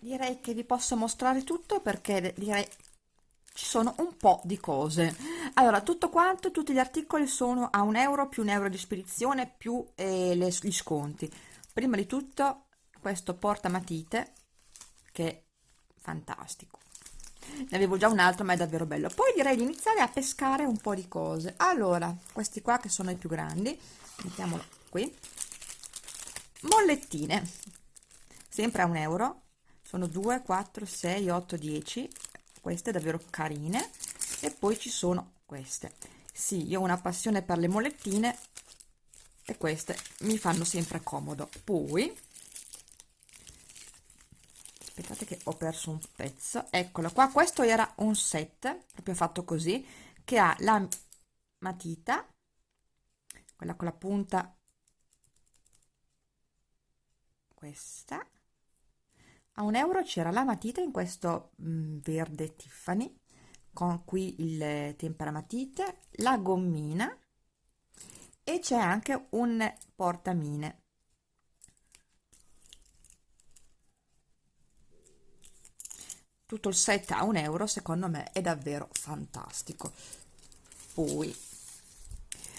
direi che vi posso mostrare tutto perché direi ci sono un po' di cose. Allora tutto quanto tutti gli articoli sono a un euro più un euro di spedizione più eh, le, gli sconti. Prima di tutto questo porta matite che è fantastico. Ne avevo già un altro ma è davvero bello. Poi direi di iniziare a pescare un po' di cose. Allora questi qua che sono i più grandi mettiamolo qui. Mollettine sempre a un euro sono 2 4 6 8 10 queste davvero carine. E poi ci sono queste. Sì io ho una passione per le mollettine e queste mi fanno sempre comodo. Poi aspettate che ho perso un pezzo. Eccolo qua. Questo era un set proprio fatto così che ha la matita quella con la punta questa a un euro c'era la matita in questo mm, verde Tiffany con qui il temperamatite, la gommina e c'è anche un portamine. Tutto il set a un euro secondo me è davvero fantastico. Poi,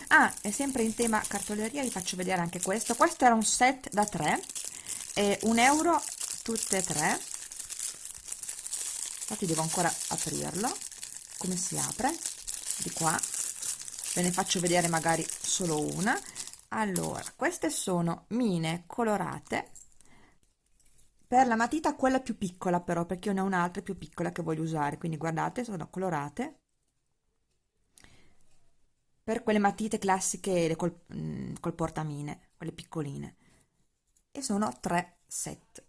ah, è sempre in tema cartoleria, vi faccio vedere anche questo. Questo era un set da 3, e un euro tutte e tre. Infatti devo ancora aprirlo. Come si apre? Di qua. Ve ne faccio vedere magari solo una. Allora queste sono mine colorate. Per la matita quella più piccola però perché io ne ho un'altra più piccola che voglio usare. Quindi guardate sono colorate. Per quelle matite classiche col, mm, col portamine quelle piccoline. E sono tre set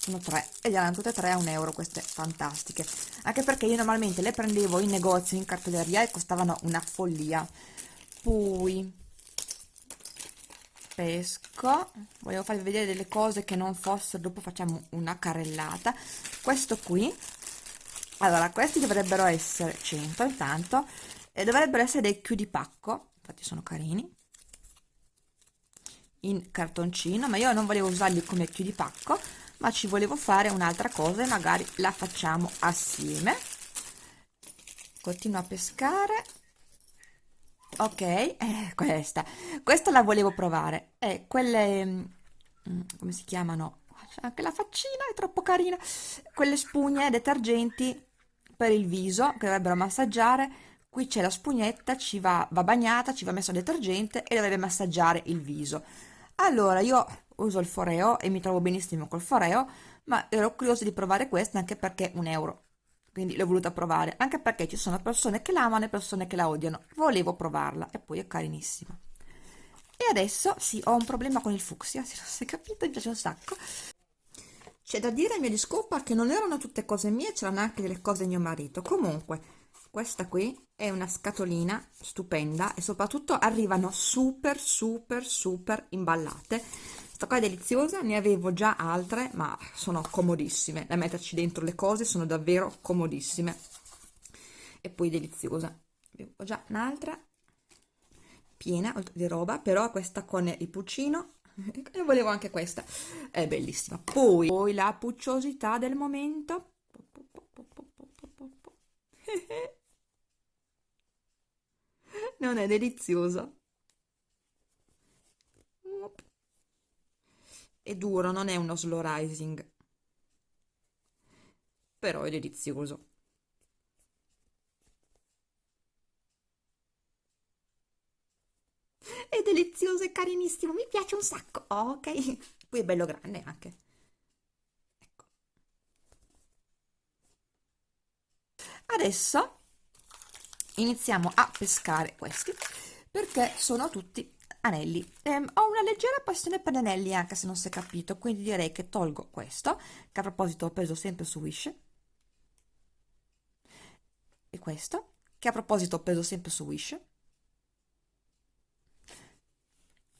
sono tre ed erano tutte e tre a un euro queste fantastiche. Anche perché io normalmente le prendevo in negozio in cartoleria e costavano una follia. Poi pesco. Volevo farvi vedere delle cose che non fossero dopo facciamo una carrellata. Questo qui. Allora questi dovrebbero essere 100 intanto. E dovrebbero essere dei chiudipacco infatti sono carini. In cartoncino ma io non volevo usarli come chiudipacco ma ci volevo fare un'altra cosa e magari la facciamo assieme. Continuo a pescare. Ok eh, questa. Questa la volevo provare. È eh, quelle mm, come si chiamano? Anche la faccina è troppo carina. Quelle spugne detergenti per il viso che dovrebbero massaggiare. Qui c'è la spugnetta ci va, va bagnata ci va messo detergente e dovrebbe massaggiare il viso. Allora io uso il foreo e mi trovo benissimo col foreo ma ero curiosa di provare questa anche perché un euro. Quindi l'ho voluta provare anche perché ci sono persone che l'amano e persone che la odiano. Volevo provarla e poi è carinissima. E adesso sì ho un problema con il fucsia se non si è capito mi piace un sacco. C'è da dire a mia discolpa che non erano tutte cose mie c'erano anche delle cose di mio marito. Comunque questa qui è una scatolina stupenda e soprattutto arrivano super super super imballate questa qua è deliziosa ne avevo già altre ma sono comodissime. Da metterci dentro le cose sono davvero comodissime. E poi deliziosa. Ho già un'altra piena di roba però questa con il puccino. E volevo anche questa. È bellissima. Poi, poi la pucciosità del momento. Non è delizioso è duro non è uno slow rising. Però è delizioso. È delizioso e carinissimo mi piace un sacco oh, ok? Poi è bello grande anche. Ecco. Adesso iniziamo a pescare questi perché sono tutti anelli. Ehm, ho una leggera passione per gli anelli anche se non si è capito quindi direi che tolgo questo che a proposito ho preso sempre su Wish. E questo che a proposito ho preso sempre su Wish.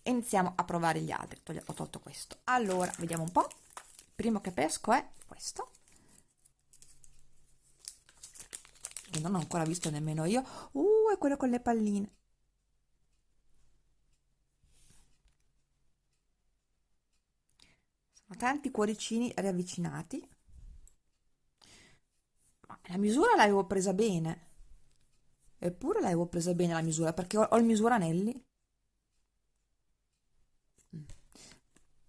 Iniziamo a provare gli altri. Ho tolto questo. Allora vediamo un po' il primo che pesco è questo. Che non ho ancora visto nemmeno io. Uh è quello con le palline tanti cuoricini riavvicinati. Ma la misura l'avevo presa bene. Eppure l'avevo presa bene la misura perché ho, ho il misuranelli. Mm.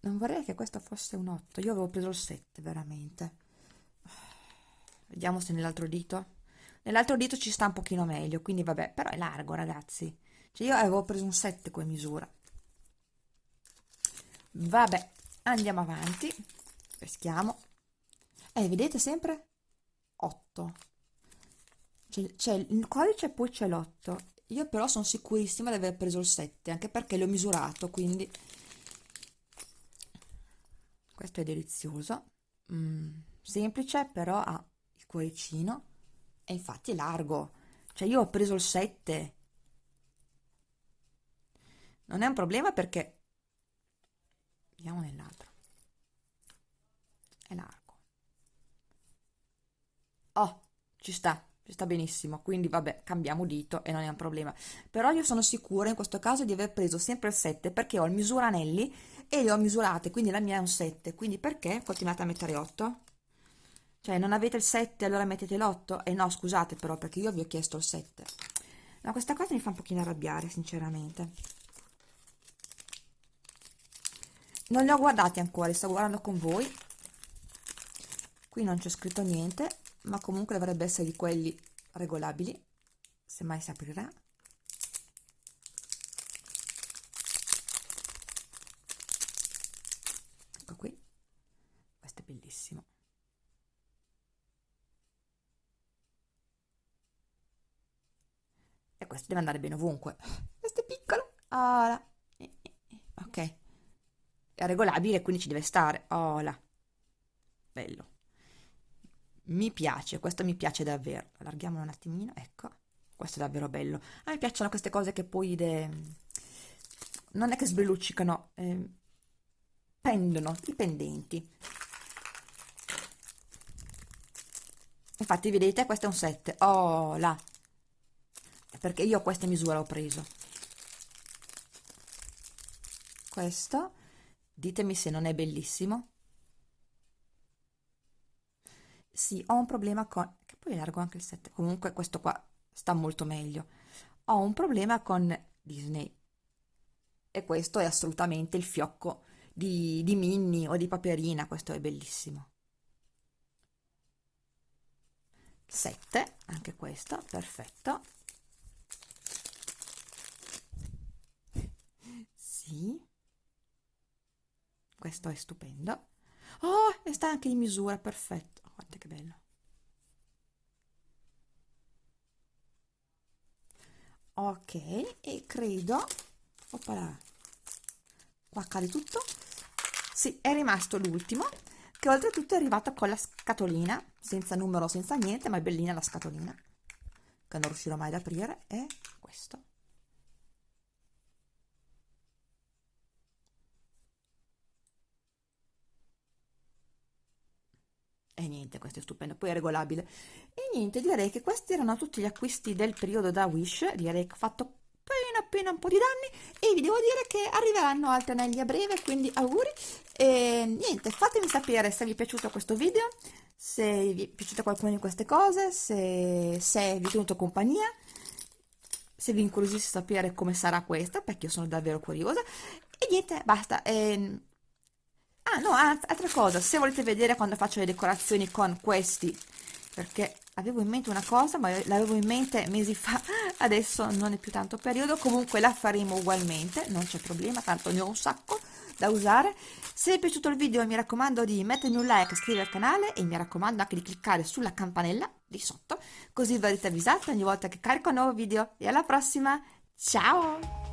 non vorrei che questo fosse un 8 io avevo preso il 7 veramente. Vediamo se nell'altro dito. Nell'altro dito ci sta un pochino meglio quindi vabbè però è largo ragazzi. Cioè io avevo preso un 7 come misura. Vabbè andiamo avanti. Peschiamo. Eh vedete sempre? 8 c'è il codice e poi c'è l'8 io però sono sicurissima di aver preso il 7 anche perché l'ho misurato quindi. Questo è delizioso. Mm, semplice però ha il cuoricino. E infatti è largo. Cioè io ho preso il 7 non è un problema perché vediamo nell'altro. È largo. Oh ci sta ci sta benissimo. Quindi vabbè cambiamo dito e non è un problema. Però io sono sicura in questo caso di aver preso sempre il 7 perché ho il misuranelli e li ho misurate. Quindi la mia è un 7 quindi perché continuate a mettere 8 cioè non avete il 7 allora mettete l'8 e eh no scusate però perché io vi ho chiesto il 7 no questa cosa mi fa un pochino arrabbiare sinceramente non li ho guardati ancora li sto guardando con voi. Qui non c'è scritto niente ma comunque dovrebbe essere di quelli regolabili se mai si aprirà. Ecco qui. Questo è bellissimo. E questo deve andare bene ovunque. Questo è piccolo. Ok è regolabile quindi ci deve stare oh bello mi piace, questo mi piace davvero. Allarghiamolo un attimino, ecco. Questo è davvero bello. A me piacciono queste cose che poi de... non è che sbelluccicano, eh, pendono, i pendenti. Infatti, vedete, questo è un 7. Oh, là. Perché io questa misura ho preso. Questo, ditemi se non è bellissimo. sì, ho un problema con... che poi largo anche il 7, comunque questo qua sta molto meglio. Ho un problema con Disney e questo è assolutamente il fiocco di, di Minnie o di Paperina, questo è bellissimo. 7, anche questo, perfetto. Sì, questo è stupendo. Oh, e sta anche in misura, perfetto. Guarda che bello. Ok e credo oppala qua cade tutto. Sì è rimasto l'ultimo che oltretutto è arrivato con la scatolina senza numero senza niente ma è bellina la scatolina che non riuscirò mai ad aprire è questo E niente, questo è stupendo, poi è regolabile. E niente, direi che questi erano tutti gli acquisti del periodo da Wish, direi che ho fatto appena appena un po' di danni e vi devo dire che arriveranno altri anelli a breve, quindi auguri. E niente, fatemi sapere se vi è piaciuto questo video, se vi è piaciuta qualcuna di queste cose, se, se vi è tenuto compagnia, se vi incuriosisce sapere come sarà questa, perché io sono davvero curiosa. E niente, basta. E, Ah no, altra cosa, se volete vedere quando faccio le decorazioni con questi, perché avevo in mente una cosa, ma l'avevo in mente mesi fa, adesso non è più tanto periodo, comunque la faremo ugualmente, non c'è problema, tanto ne ho un sacco da usare. Se vi è piaciuto il video mi raccomando di mettermi un like, iscrivervi al canale e mi raccomando anche di cliccare sulla campanella di sotto, così verrete avvisati ogni volta che carico un nuovo video. E alla prossima, ciao!